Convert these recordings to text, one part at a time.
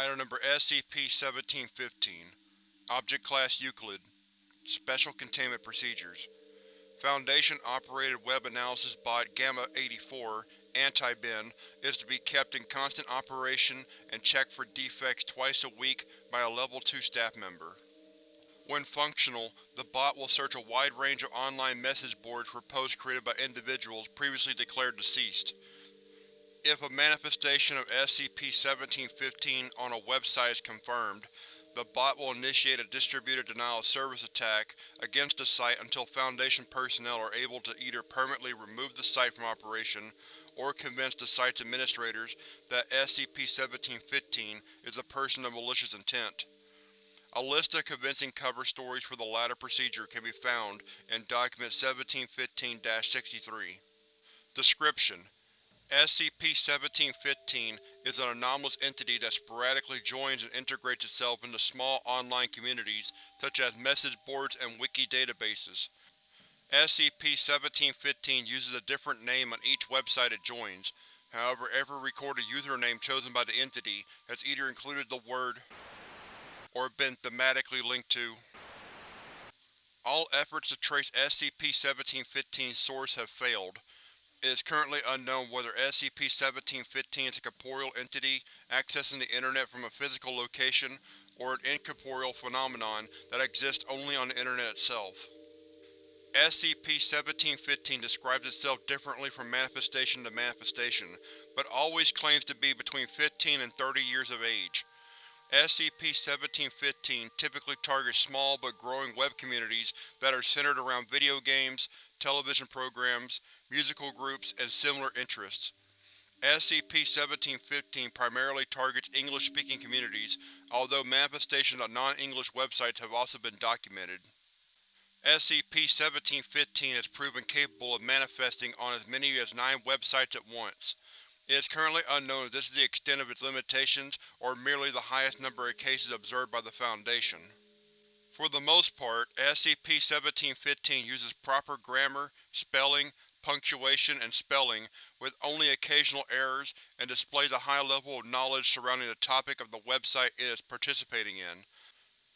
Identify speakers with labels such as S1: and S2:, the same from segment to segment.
S1: Item Number SCP-1715 Object Class Euclid Special Containment Procedures Foundation-operated web analysis bot Gamma-84 Anti-Ben is to be kept in constant operation and checked for defects twice a week by a Level 2 staff member. When functional, the bot will search a wide range of online message boards for posts created by individuals previously declared deceased. If a manifestation of SCP-1715 on a website is confirmed, the bot will initiate a distributed denial-of-service attack against the site until Foundation personnel are able to either permanently remove the site from operation or convince the site's administrators that SCP-1715 is a person of malicious intent. A list of convincing cover stories for the latter procedure can be found in Document 1715-63. Description: SCP-1715 is an anomalous entity that sporadically joins and integrates itself into small online communities such as message boards and wiki databases. SCP-1715 uses a different name on each website it joins, however every recorded username chosen by the entity has either included the word or been thematically linked to. All efforts to trace SCP-1715's source have failed. It is currently unknown whether SCP-1715 is a corporeal entity accessing the Internet from a physical location or an incorporeal phenomenon that exists only on the Internet itself. SCP-1715 describes itself differently from manifestation to manifestation, but always claims to be between 15 and 30 years of age. SCP-1715 typically targets small but growing web communities that are centered around video games, television programs, musical groups, and similar interests. SCP-1715 primarily targets English-speaking communities, although manifestations on non-English websites have also been documented. SCP-1715 has proven capable of manifesting on as many as nine websites at once. It is currently unknown if this is the extent of its limitations or merely the highest number of cases observed by the Foundation. For the most part, SCP-1715 uses proper grammar, spelling, punctuation, and spelling, with only occasional errors, and displays a high level of knowledge surrounding the topic of the website it is participating in.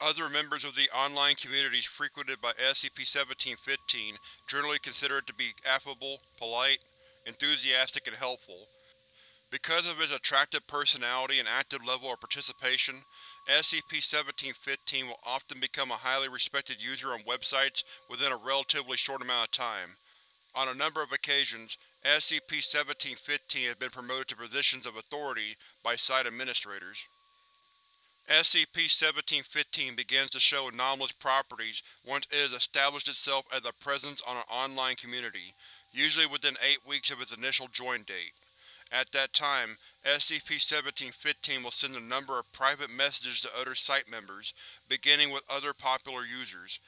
S1: Other members of the online communities frequented by SCP-1715 generally consider it to be affable, polite, enthusiastic, and helpful. Because of its attractive personality and active level of participation, SCP-1715 will often become a highly respected user on websites within a relatively short amount of time. On a number of occasions, SCP-1715 has been promoted to positions of authority by site administrators. SCP-1715 begins to show anomalous properties once it has established itself as a presence on an online community, usually within eight weeks of its initial join date. At that time, SCP-1715 will send a number of private messages to other site members, beginning with other popular users.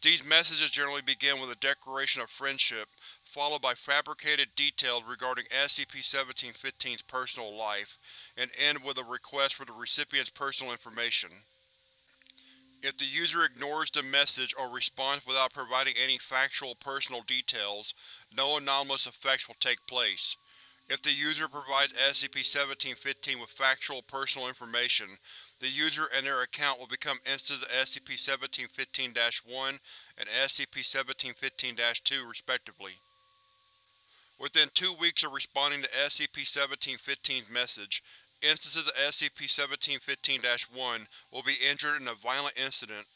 S1: These messages generally begin with a declaration of friendship, followed by fabricated details regarding SCP-1715's personal life, and end with a request for the recipient's personal information. If the user ignores the message or responds without providing any factual personal details, no anomalous effects will take place. If the user provides SCP-1715 with factual personal information, the user and their account will become instances of SCP-1715-1 and SCP-1715-2 respectively. Within two weeks of responding to SCP-1715's message, instances of SCP-1715-1 will be injured in a violent incident.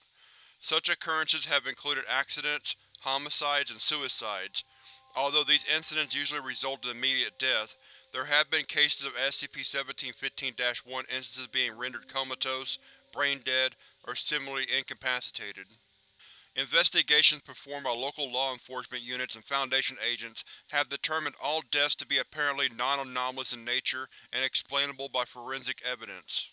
S1: Such occurrences have included accidents, homicides, and suicides. Although these incidents usually result in immediate death, there have been cases of SCP-1715-1 instances being rendered comatose, brain-dead, or similarly incapacitated. Investigations performed by local law enforcement units and Foundation agents have determined all deaths to be apparently non-anomalous in nature and explainable by forensic evidence.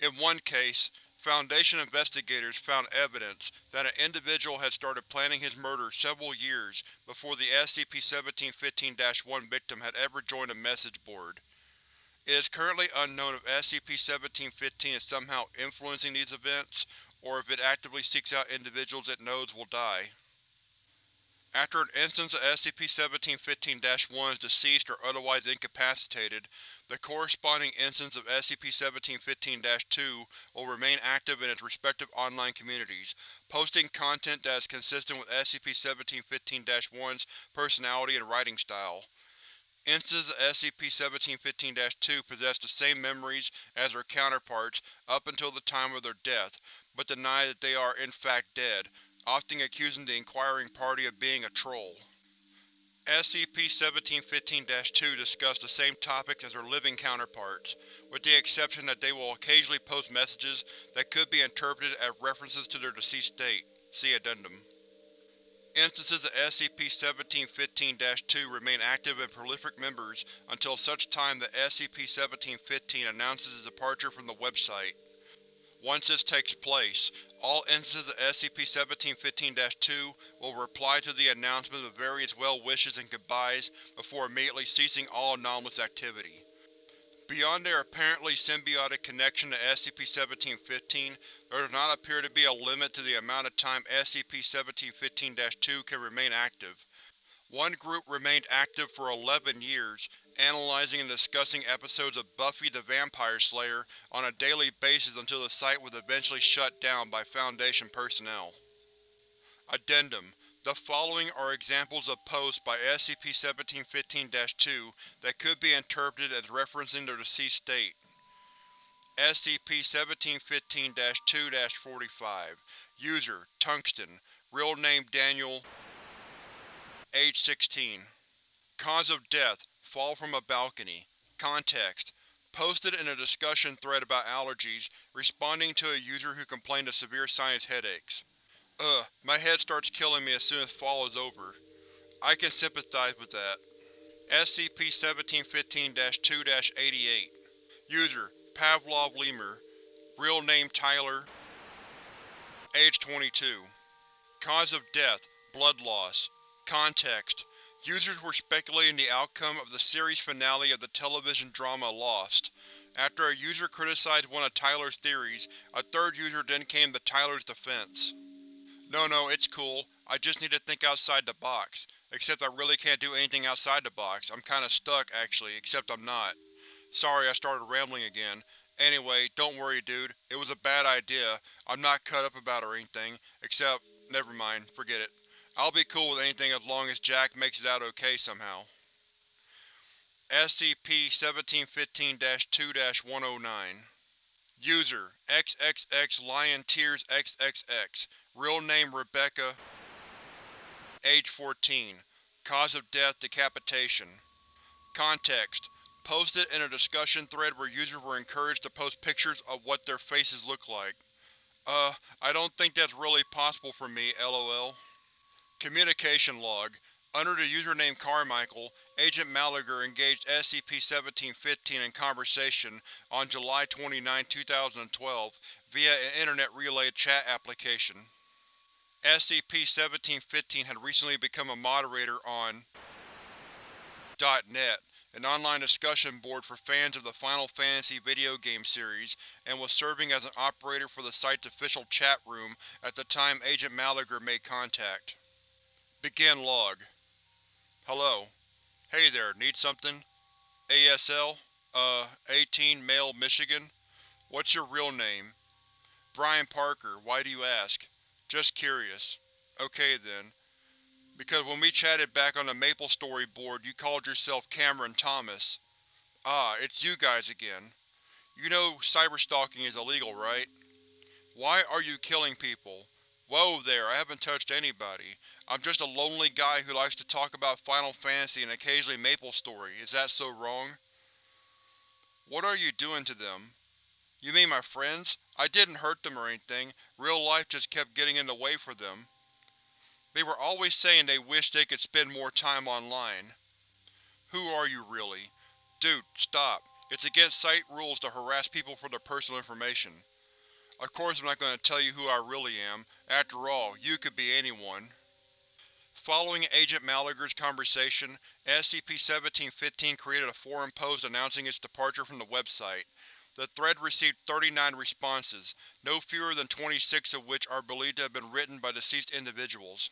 S1: In one case, Foundation investigators found evidence that an individual had started planning his murder several years before the SCP-1715-1 victim had ever joined a message board. It is currently unknown if SCP-1715 is somehow influencing these events, or if it actively seeks out individuals it knows will die. After an instance of SCP-1715-1 is deceased or otherwise incapacitated, the corresponding instance of SCP-1715-2 will remain active in its respective online communities, posting content that is consistent with SCP-1715-1's personality and writing style. Instances of SCP-1715-2 possess the same memories as their counterparts up until the time of their death, but deny that they are in fact dead, often accusing the inquiring party of being a troll. SCP-1715-2 discuss the same topics as their living counterparts, with the exception that they will occasionally post messages that could be interpreted as references to their deceased state. See Addendum. Instances of SCP-1715-2 remain active and prolific members until such time that SCP-1715 announces its departure from the website. Once this takes place, all instances of SCP-1715-2 will reply to the announcement with various well wishes and goodbyes before immediately ceasing all anomalous activity. Beyond their apparently symbiotic connection to SCP-1715, there does not appear to be a limit to the amount of time SCP-1715-2 can remain active. One group remained active for 11 years, analyzing and discussing episodes of Buffy the Vampire Slayer on a daily basis until the site was eventually shut down by Foundation personnel. Addendum The following are examples of posts by SCP-1715-2 that could be interpreted as referencing their deceased state. SCP-1715-2-45 User Tungsten Real name Daniel Age 16 Cause of death Fall from a balcony. Context: Posted in a discussion thread about allergies, responding to a user who complained of severe sinus headaches. Ugh, my head starts killing me as soon as fall is over. I can sympathize with that. SCP-1715-2-88 User Pavlov Lemur Real name Tyler Age 22 Cause of death Blood loss Context Users were speculating the outcome of the series finale of the television drama Lost. After a user criticized one of Tyler's theories, a third user then came to Tyler's defense. No no, it's cool. I just need to think outside the box. Except I really can't do anything outside the box. I'm kinda stuck, actually, except I'm not. Sorry I started rambling again. Anyway, don't worry dude, it was a bad idea. I'm not cut up about it or anything, except… never mind, forget it. I'll be cool with anything as long as Jack makes it out okay somehow. SCP-1715-2-109 User XXX Lion Tears XXX Real name Rebecca Age 14 Cause of death decapitation Context Posted in a discussion thread where users were encouraged to post pictures of what their faces look like. Uh, I don't think that's really possible for me, lol. Communication log. Under the username Carmichael, Agent Malager engaged SCP-1715 in conversation on July 29, 2012 via an Internet Relay chat application. SCP-1715 had recently become a moderator on .net, an online discussion board for fans of the Final Fantasy video game series, and was serving as an operator for the site's official chat room at the time Agent Malager made contact. Begin log. Hello. Hey there, need something? ASL? Uh, 18 Male, Michigan? What's your real name? Brian Parker, why do you ask? Just curious. Okay then. Because when we chatted back on the MapleStory board you called yourself Cameron Thomas. Ah, it's you guys again. You know cyberstalking is illegal, right? Why are you killing people? Whoa there, I haven't touched anybody. I'm just a lonely guy who likes to talk about Final Fantasy and occasionally MapleStory. Is that so wrong? What are you doing to them? You mean my friends? I didn't hurt them or anything. Real life just kept getting in the way for them. They were always saying they wished they could spend more time online. Who are you, really? Dude, stop. It's against site rules to harass people for their personal information. Of course I'm not going to tell you who I really am. After all, you could be anyone. Following Agent Malager's conversation, SCP-1715 created a forum post announcing its departure from the website. The thread received 39 responses, no fewer than 26 of which are believed to have been written by deceased individuals.